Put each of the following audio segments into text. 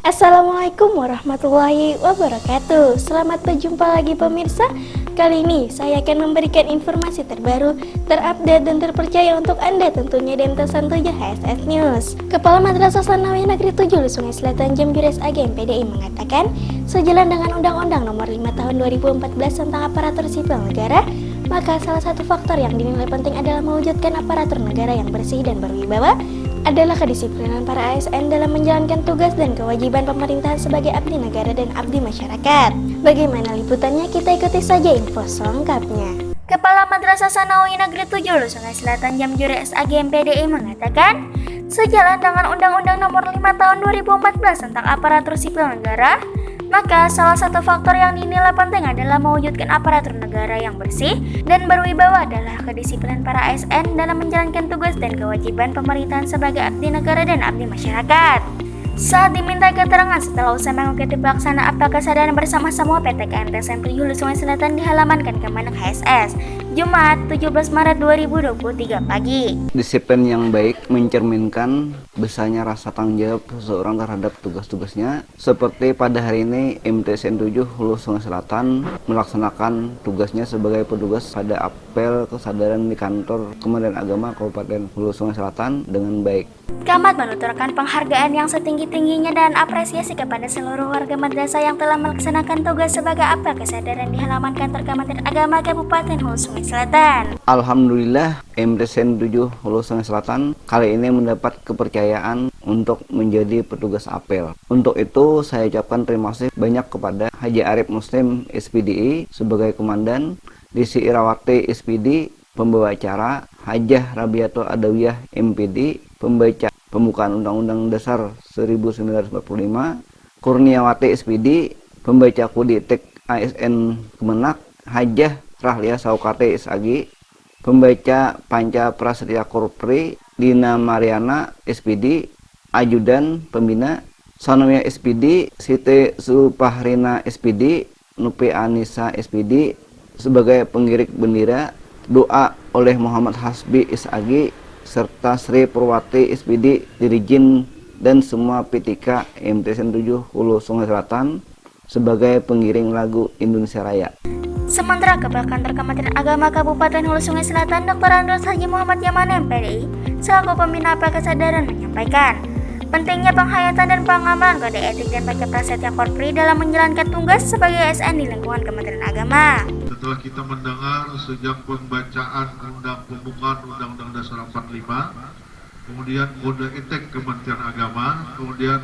Assalamualaikum warahmatullahi wabarakatuh. Selamat berjumpa lagi pemirsa. Kali ini saya akan memberikan informasi terbaru, terupdate dan terpercaya untuk Anda tentunya MT 7 HSS News. Kepala Madrasah Sanawi Negeri 7 Sungai Selatan Jamjures AGM PDI mengatakan Sejalan dengan Undang-Undang Nomor 5 Tahun 2014 tentang Aparatur Sipil Negara maka salah satu faktor yang dinilai penting adalah mewujudkan aparatur negara yang bersih dan berwibawa adalah kedisiplinan para ASN dalam menjalankan tugas dan kewajiban pemerintahan sebagai abdi negara dan abdi masyarakat. Bagaimana liputannya? Kita ikuti saja info selengkapnya. Kepala Madrasah Sanawi Negeri 7 Sungai Selatan Jamjure SAG MPDI mengatakan, sejalan dengan Undang-Undang Nomor 5 Tahun 2014 tentang Aparatur Sipil Negara, maka salah satu faktor yang dinilai penting adalah mewujudkan aparatur negara yang bersih dan berwibawa adalah kedisiplinan para ASN dalam menjalankan tugas dan kewajiban pemerintahan sebagai abdi negara dan abdi masyarakat. Saat diminta keterangan setelah usai mengikuti pelaksana apel kesadaran bersama-sama PT KNTSM 7 Sungai Selatan di halaman Kemenak HSS, Jumat 17 Maret 2023 pagi. Disiplin yang baik mencerminkan besarnya rasa tanggung jawab seseorang terhadap tugas-tugasnya. Seperti pada hari ini MTSN 7 Hulu Sungai Selatan melaksanakan tugasnya sebagai petugas pada apel kesadaran di kantor Kementerian Agama Kabupaten Hulu Sungai Selatan dengan baik. Kamat menuturkan penghargaan yang setinggi-tingginya dan apresiasi kepada seluruh warga madrasah yang telah melaksanakan tugas sebagai apel kesadaran di halaman kantor Kementerian Agama Kabupaten Hulu Sungai Selatan. Alhamdulillah MTSN 7 Hulu Sungai Selatan kali ini mendapat kepercayaan untuk menjadi petugas apel. Untuk itu saya ucapkan terima kasih banyak kepada Haji Arif Muslim SPDI sebagai komandan, Disi Irawati SPD pembawa acara, Hajah Rabiatul Adawiyah MPD pembaca pembukaan Undang-Undang Dasar 1945, Kurniawati SPD pembaca Kuditek ASN Kemenak, Hajah Rahlia Saukate SAG, pembaca Panca Prasetya Korpri, Dina Mariana SPD, Ajudan Pembina, Sanomia SPD, Siti Supahrina SPD, Nupi Anissa SPD, sebagai pengirik bendera, doa oleh Muhammad Hasbi SAG, serta Sri Purwati SPD, Dirijin, dan semua PTK MTSN 7 Hulu Sungai Selatan sebagai pengiring lagu Indonesia Raya. Sementara Kepala Kantor Kementerian Agama Kabupaten Hulu Sungai Selatan Dr. Andros Haji Muhammad Yaman MPDI selaku pembina apel kesadaran menyampaikan pentingnya penghayatan dan pengamalan kode etik dan baca prasetya korpri dalam menjalankan tugas sebagai ASN di lingkungan Kementerian Agama. Setelah kita mendengar sejak pembacaan undang pembukaan Undang-Undang Dasar 45, kemudian kode etik Kementerian Agama, kemudian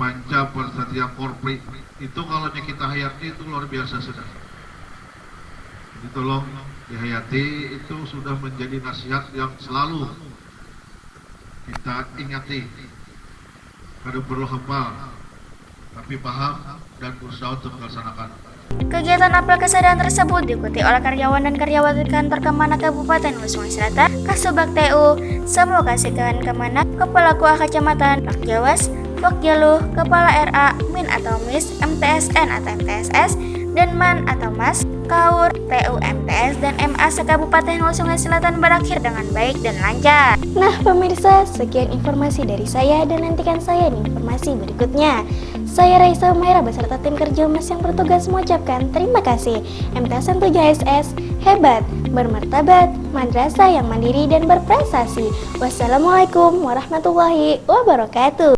panca prasetya korpri itu kalau kita hayati itu luar biasa sudah. Jadi tolong dihayati itu sudah menjadi nasihat yang selalu kita ingati. Kada perlu hafal tapi paham dan berusaha untuk melaksanakan Kegiatan apel kesadaran tersebut diikuti oleh karyawan dan karyawati kantor Kemenak Kabupaten Sungai Selatan, Kasubag TU, Semua Kasihkan Kemenak, Kepala KUA Kecamatan, Pak Jawas, Pak Jaluh, Kepala RA, MIN atau MIS, MTSN atau MTSS, Denman atau MAS, KAUR, TUMTS, dan MA Kabupaten Hulu Sungai Selatan berakhir dengan baik dan lancar. Nah pemirsa, sekian informasi dari saya dan nantikan saya di informasi berikutnya. Saya Raisa Umaira beserta tim kerja Mas yang bertugas mengucapkan terima kasih. MTS 7 SS, hebat, bermartabat, madrasah yang mandiri dan berprestasi. Wassalamualaikum warahmatullahi wabarakatuh.